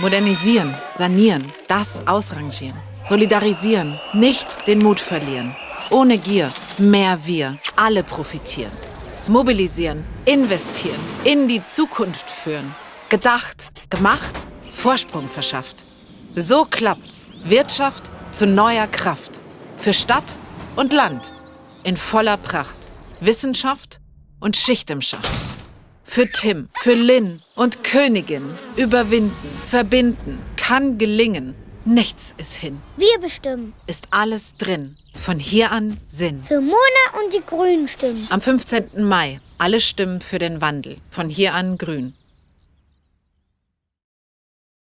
Modernisieren, sanieren, das ausrangieren. Solidarisieren, nicht den Mut verlieren. Ohne Gier, mehr wir, alle profitieren. Mobilisieren, investieren, in die Zukunft führen. Gedacht, gemacht, Vorsprung verschafft. So klappt's. Wirtschaft zu neuer Kraft. Für Stadt und Land. In voller Pracht. Wissenschaft und Schicht im Schacht. Für Tim, für Lynn und Königin. Überwinden, verbinden, kann gelingen. Nichts ist hin. Wir bestimmen. Ist alles drin. Von hier an Sinn. Für Mona und die Grünen stimmen. Am 15. Mai. Alle Stimmen für den Wandel. Von hier an grün.